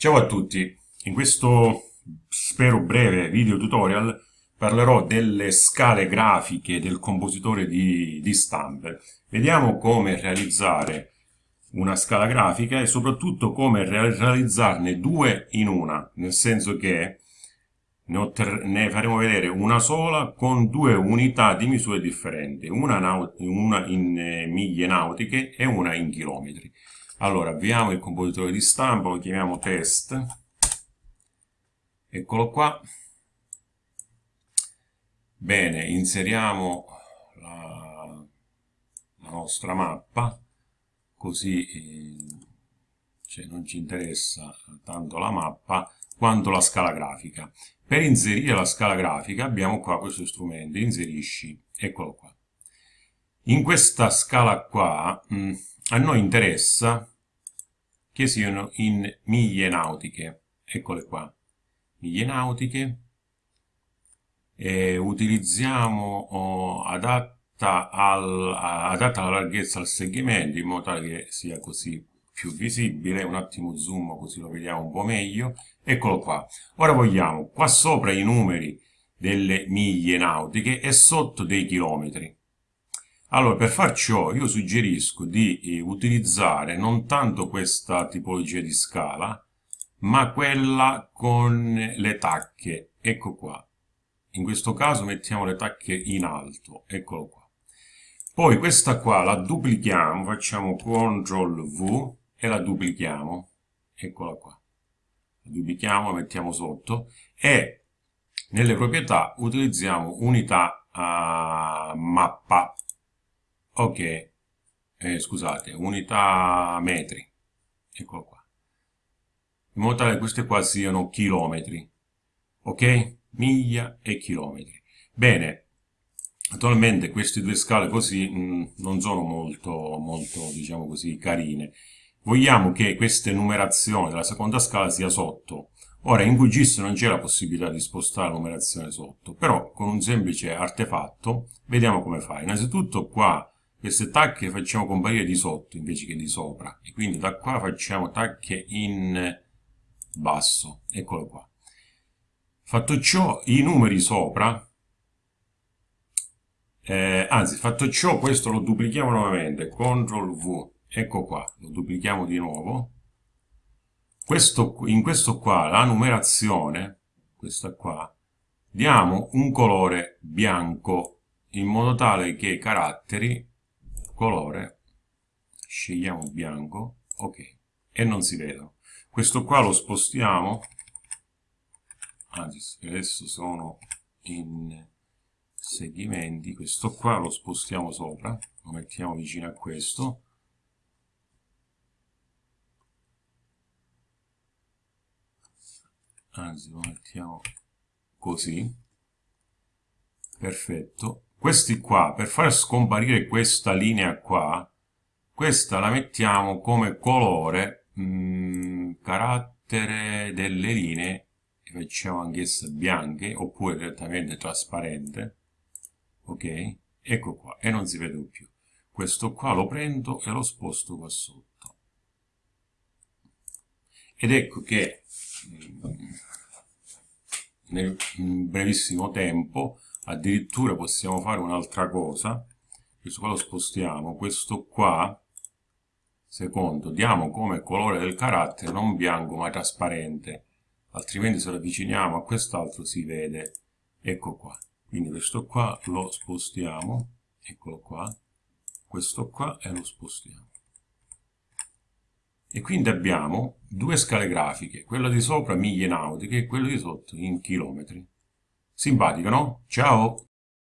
Ciao a tutti, in questo spero breve video tutorial parlerò delle scale grafiche del compositore di, di stampe. Vediamo come realizzare una scala grafica e soprattutto come realizzarne due in una, nel senso che ne, ne, faremo vedere una sola con due unità di misure differenti, una, una in eh, miglia nautiche e una in chilometri. Allora, avviamo il compositore di stampa, lo chiamiamo test. Eccolo qua. Bene, inseriamo la, la nostra mappa, così eh, cioè non ci interessa tanto la mappa quanto la scala grafica. Per inserire la scala grafica abbiamo qua questo strumento, inserisci, eccolo qua. In questa scala qua mh, mm, a noi interessa che siano in miglia nautiche. Eccole qua, miglia nautiche. E utilizziamo oh, adatta, al, adatta la larghezza al segmento in modo tale che sia così più visibile, un attimo zoom così lo vediamo un po' meglio, eccolo qua. Ora vogliamo qua sopra i numeri delle miglia nautiche e sotto dei chilometri. Allora, per far ciò io suggerisco di eh, utilizzare non tanto questa tipologia di scala, ma quella con le tacche. Ecco qua. In questo caso mettiamo le tacche in alto. Eccolo qua. Poi questa qua la duplichiamo, facciamo CTRL V e la duplichiamo. Eccola qua. La duplichiamo, la mettiamo sotto e nelle proprietà utilizziamo unità a mappa ok. Eh, scusate unità metri. Eccolo qua. In modo tale che queste qua siano chilometri. Ok? Miglia e chilometri. Bene. Attualmente queste due scale così mh, mm, non sono molto molto diciamo così carine. Vogliamo che questa numerazione della seconda scala sia sotto. Ora in QGIS non c'è la possibilità di spostare la numerazione sotto, però con un semplice artefatto vediamo come fa. Innanzitutto qua queste tacche facciamo comparire di sotto invece che di sopra. E quindi da qua facciamo tacche in basso. Eccolo qua. Fatto ciò i numeri sopra eh, anzi fatto ciò questo lo duplichiamo nuovamente. CTRL V ecco qua lo duplichiamo di nuovo. Questo, in questo qua la numerazione questa qua diamo un colore bianco in modo tale che i caratteri colore scegliamo bianco ok e non si vedono questo qua lo spostiamo anzi adesso sono in segmenti questo qua lo spostiamo sopra lo mettiamo vicino a questo. Anzi lo mettiamo così. Perfetto questi qua, per far scomparire questa linea qua, questa la mettiamo come colore, mh, mm, carattere delle linee, che facciamo anch'esse bianche, oppure direttamente trasparente, ok? Ecco qua, e non si vede più. Questo qua lo prendo e lo sposto qua sotto. Ed ecco che mm, nel brevissimo tempo addirittura possiamo fare un'altra cosa. Questo qua lo spostiamo. Questo qua secondo diamo come colore del carattere non bianco ma trasparente. Altrimenti se lo avviciniamo a quest'altro si vede. Ecco qua. Quindi questo qua lo spostiamo. Eccolo qua. Questo qua e lo spostiamo. E quindi abbiamo due scale grafiche quella di sopra miglia nautiche e quella di sotto in chilometri Simpatico, no? Ciao!